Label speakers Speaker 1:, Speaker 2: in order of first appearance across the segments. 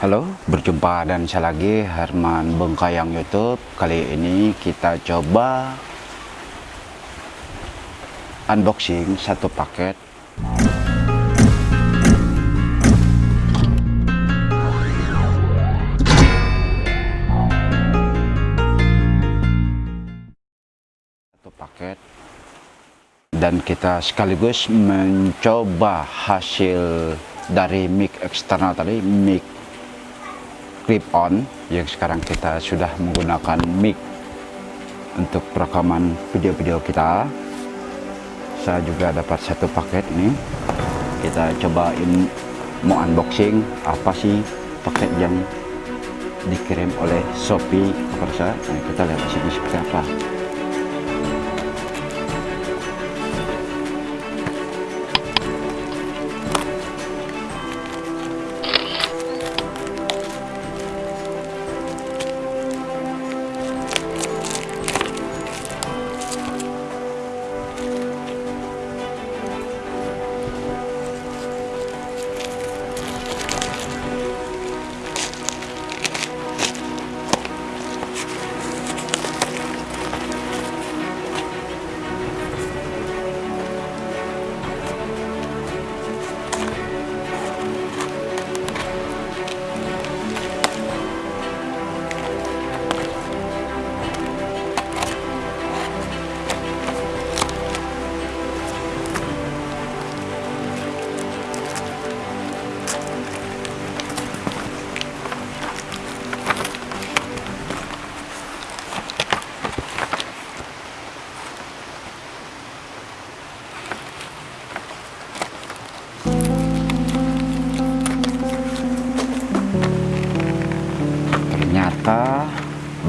Speaker 1: Halo, berjumpa dan saya lagi? Herman Bengkayang YouTube. Kali ini kita coba unboxing satu paket. Satu paket. Dan kita sekaligus mencoba hasil dari mic eksternal tadi mic clip on yang sekarang kita sudah menggunakan mic untuk perekaman video-video kita. Saya juga dapat satu paket ini. Kita cobain mau unboxing apa sih paket yang dikirim oleh Shopee. Kepada saya nah, kita lihat di sini seperti apa ternyata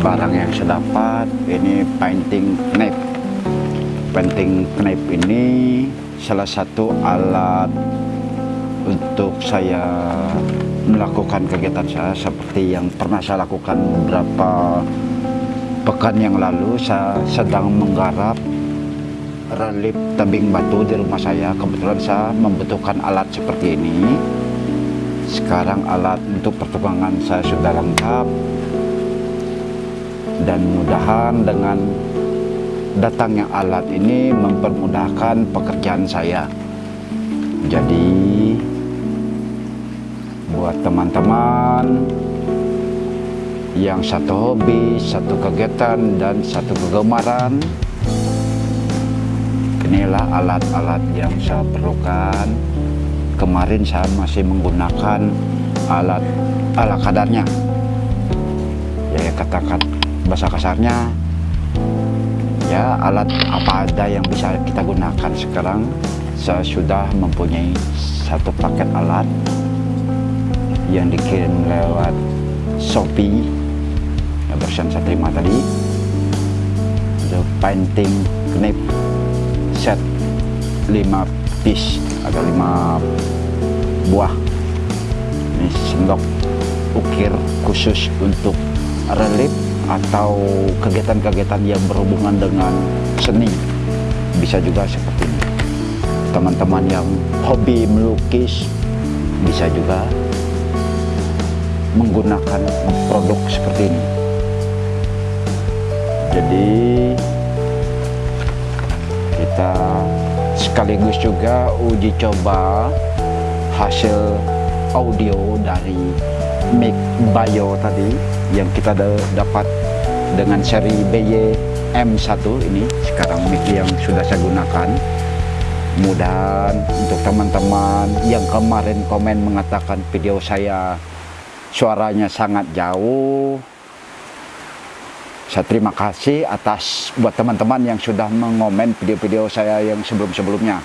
Speaker 1: barang yang saya dapat ini painting knife painting knife ini salah satu alat untuk saya melakukan kegiatan saya seperti yang pernah saya lakukan beberapa pekan yang lalu saya sedang menggarap relip tebing batu di rumah saya. Kebetulan saya membutuhkan alat seperti ini. Sekarang alat untuk perkembangan saya sudah lengkap dan mudahan dengan datangnya alat ini mempermudahkan pekerjaan saya. Jadi buat teman-teman yang satu hobi, satu kegiatan dan satu kegemaran inilah alat-alat yang saya perlukan. Kemarin saya masih menggunakan alat ala kadarnya. Ya katakan bahasa kasarnya ya alat apa ada yang bisa kita gunakan sekarang saya sudah mempunyai satu paket alat yang dikirim lewat Shopee yang barusan saya terima tadi. The painting knip set 5 piece ada 5 buah. Ini sendok ukir khusus untuk relief atau kegiatan-kegiatan yang berhubungan dengan seni. Bisa juga seperti ini. Teman-teman yang hobi melukis bisa juga menggunakan produk seperti ini. Jadi kita sekaligus juga uji coba hasil audio dari mic bio tadi yang kita dapat dengan seri BY M1 ini. Sekarang mic yang sudah saya gunakan. Mudah untuk teman-teman yang kemarin komen mengatakan video saya suaranya sangat jauh. Saya terima kasih atas buat teman-teman yang sudah mengomen video-video saya yang sebelum-sebelumnya.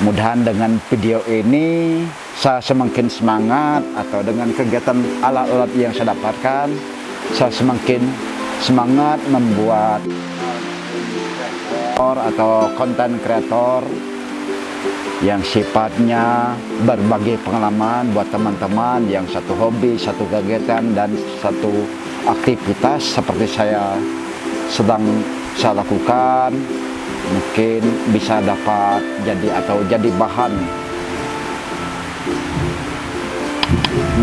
Speaker 1: Mudahan dengan video ini saya semakin semangat atau dengan kegiatan alat-alat yang saya dapatkan saya semakin semangat membuat atau konten kreator yang sifatnya berbagi pengalaman buat teman-teman yang satu hobi, satu kegiatan dan satu aktivitas seperti saya sedang saya lakukan mungkin bisa dapat jadi atau jadi bahan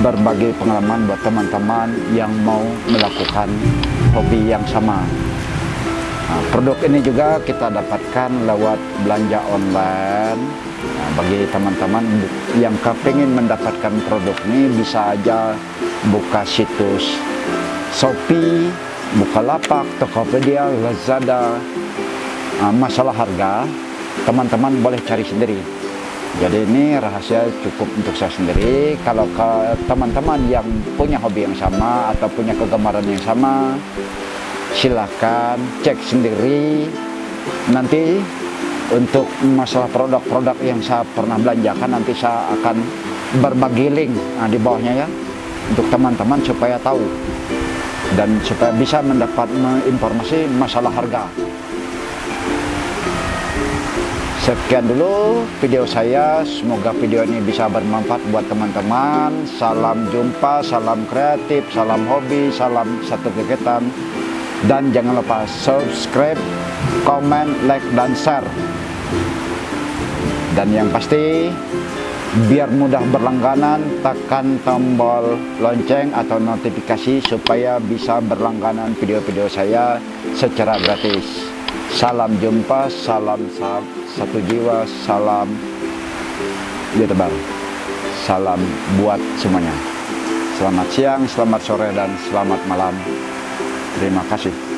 Speaker 1: berbagi pengalaman buat teman-teman yang mau melakukan hobi yang sama. Nah, produk ini juga kita dapatkan lewat belanja online. Nah, bagi teman-teman yang kepingin mendapatkan produk ini bisa aja buka situs Shopee, Bukalapak, Tokopedia, Lazada. Nah, masalah harga, teman-teman boleh cari sendiri jadi ini rahasia cukup untuk saya sendiri. Kalau teman-teman yang punya hobi yang sama atau punya kegemaran yang sama silahkan cek sendiri. Nanti untuk masalah produk-produk yang saya pernah belanjakan nanti saya akan berbagi link nah, di bawahnya ya untuk teman-teman supaya tahu dan supaya bisa mendapat informasi masalah harga Sekian dulu video saya, semoga video ini bisa bermanfaat buat teman-teman. Salam jumpa, salam kreatif, salam hobi, salam satu kegiatan. Dan jangan lupa subscribe, komen, like, dan share. Dan yang pasti, biar mudah berlangganan, tekan tombol lonceng atau notifikasi supaya bisa berlangganan video-video saya secara gratis. Salam jumpa, salam salam satu jiwa, salam tebar Salam buat semuanya. Selamat siang, selamat sore, dan selamat malam. Terima kasih.